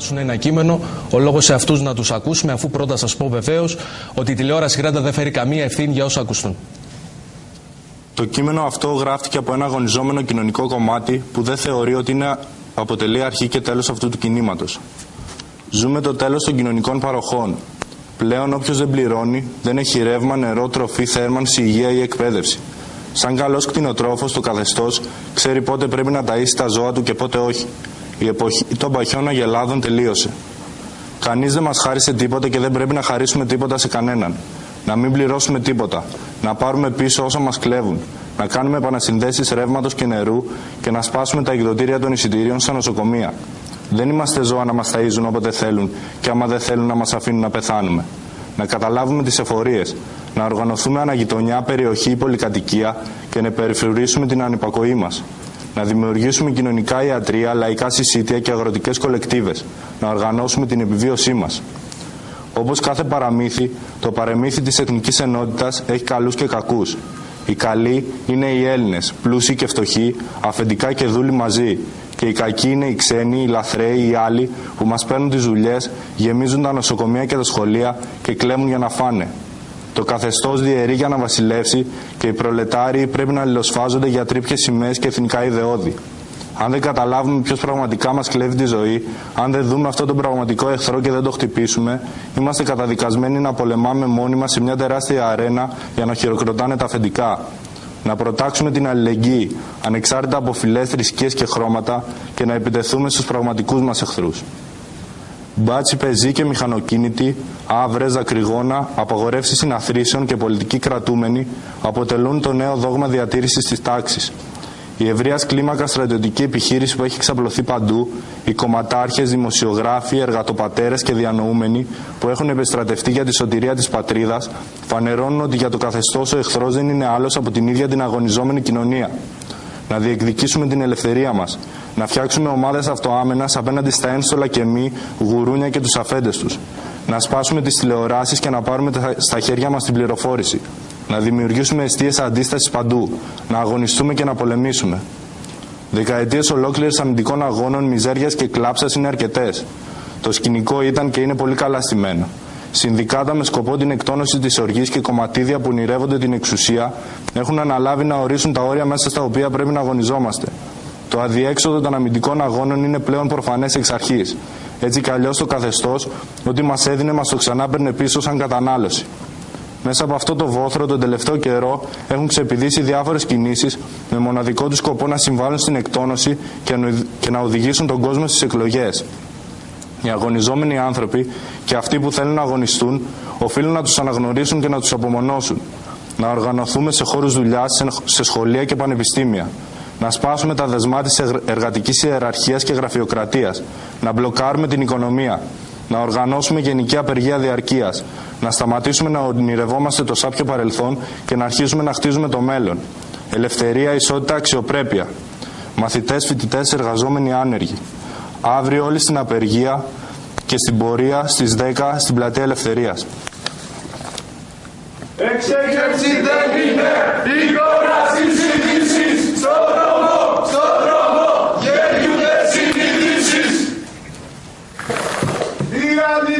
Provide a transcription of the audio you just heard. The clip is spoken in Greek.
διαβάσουν ένα κείμενο, ο λόγος σε αυτούς να τους ακούσουμε, αφού πρώτα σας πω βεβαίως ότι η τηλεόραση Γράντα δεν φέρει καμία ευθύνη για όσα ακουστούν. Το κείμενο αυτό γράφτηκε από ένα αγωνιζόμενο κοινωνικό κομμάτι που δεν θεωρεί ότι είναι, αποτελεί αρχή και τέλος αυτού του κινήματος. Ζούμε το τέλος των κοινωνικών παροχών. Πλέον όποιος δεν πληρώνει, δεν έχει ρεύμα, νερό, τροφή, θέρμανση, υγεία ή εκπαίδευση. Σαν καλός κτηνοτρόφος, το καθεστώς ξέρει πότε πρέπει να ταΐσει τα ζώα του και πότε όχι. Η εποχή των παχιών αγελάδων τελείωσε. Κανείς δεν μας χάρισε τίποτα και δεν πρέπει να χαρίσουμε τίποτα σε κανέναν. Να μην πληρώσουμε τίποτα. Να πάρουμε πίσω όσα μας κλέβουν. Να κάνουμε επανασυνδέσεις ρεύματος και νερού και να σπάσουμε τα εκδοτήρια των εισιτηρίων στα νοσοκομεία. Δεν είμαστε ζώα να μας ταΐζουν όποτε θέλουν και άμα δεν θέλουν να μας αφήνουν να πεθάνουμε. Να καταλάβουμε τις εφορίες. Να οργανωθούμε αναγειτονιά, περιοχή ή πολυκατοικία και να περιφρουρήσουμε την ανυπακοή μας να δημιουργήσουμε κοινωνικά ιατρία, λαϊκά συσίτια και αγροτικές κολεκτίβες, να οργανώσουμε την επιβίωσή μας. Όπως κάθε παραμύθι, το παρεμύθι της εθνικής ενότητας έχει καλούς και κακούς. Οι καλοί είναι οι Έλληνες, πλούσιοι και φτωχοί, αφεντικά και δούλοι μαζί. Και οι κακοί είναι οι ξένοι, οι λαθρέοι, οι άλλοι που μας παίρνουν τις δουλειές, γεμίζουν τα νοσοκομεία και τα σχολεία και κλέμουν για να φάνε. Το καθεστώς διαιρεί για να βασιλεύσει και οι προλετάριοι πρέπει να αλληλοσφάζονται για τρίπιε σημαίες και εθνικά ιδεώδη. Αν δεν καταλάβουμε ποιος πραγματικά μας κλέβει τη ζωή, αν δεν δούμε αυτόν τον πραγματικό εχθρό και δεν το χτυπήσουμε, είμαστε καταδικασμένοι να πολεμάμε μόνοι μας σε μια τεράστια αρένα για να χειροκροτάνε τα αφεντικά. Να προτάξουμε την αλληλεγγύη, ανεξάρτητα από φυλέ, θρησκείες και χρώματα, και να επιτεθούμε στους πραγματικούς μας εχθρούς. Μπάτσι, πεζοί και μηχανοκίνητοι, άβρες, δακρυγόνα, απαγορεύσεις συναθρήσεων και πολιτικοί κρατούμενοι αποτελούν το νέο δόγμα διατήρησης της τάξης. Η ευρείας κλίμακα στρατιωτική επιχείρηση που έχει ξαπλωθεί παντού, οι κομματάρχες, δημοσιογράφοι, εργατοπατέρες και διανοούμενοι που έχουν επιστρατευτεί για τη σωτηρία της πατρίδας, φανερώνουν ότι για το καθεστώς ο εχθρός δεν είναι άλλος από την ίδια την αγωνιζόμενη κοινωνία. Να διεκδικήσουμε την ελευθερία μας, να φτιάξουμε ομάδες αυτοάμενα απέναντι στα ένστολα και μη, γουρούνια και τους αφέντες τους. Να σπάσουμε τις τηλεοράσεις και να πάρουμε στα χέρια μας την πληροφόρηση. Να δημιουργήσουμε αιστείες αντίστασης παντού. Να αγωνιστούμε και να πολεμήσουμε. Δεκαετίες ολόκληρες αμυντικών αγώνων, μιζέριας και κλάψας είναι αρκετές. Το σκηνικό ήταν και είναι πολύ καλά στημένο. Συνδικάτα με σκοπό την εκτόνωση της οργής και κομματίδια που ονειρεύονται την εξουσία έχουν αναλάβει να ορίσουν τα όρια μέσα στα οποία πρέπει να αγωνιζόμαστε. Το αδιέξοδο των αμυντικών αγώνων είναι πλέον προφανές εξ αρχής. Έτσι κι αλλιώς το καθεστώς, ότι μας έδινε, μας το ξανά παίρνε πίσω σαν κατανάλωση. Μέσα από αυτό το βόθρο τον τελευταίο καιρό έχουν ξεπηδήσει διάφορες κινήσεις με μοναδικό τους σκοπό να συμβάλλουν στην εκτόνωση και να οδηγήσουν τον κόσμο στις εκλογές. Οι αγωνιζόμενοι άνθρωποι και αυτοί που θέλουν να αγωνιστούν οφείλουν να τους αναγνωρίσουν και να τους απομονώσουν. Να οργανωθούμε σε χώρους δουλειάς, σε σχολεία και πανεπιστήμια να σπάσουμε τα δεσμά της εργατικής ιεραρχίας και γραφειοκρατίας, να μπλοκάρουμε την οικονομία, να οργανώσουμε γενική απεργία διαρκείας, να σταματήσουμε να ονειρευόμαστε το σάπιο παρελθόν και να αρχίσουμε να χτίζουμε το μέλλον. Ελευθερία, ισότητα, αξιοπρέπεια. Μαθητές, φοιτητές, εργαζόμενοι άνεργοι. Αύριο όλοι στην απεργία και στην πορεία στις 10 στην πλατεία Ελευθερίας. Εξέγερση δεν είναι γέλιουνε συνειδήσεις. Η αλληλεγγύη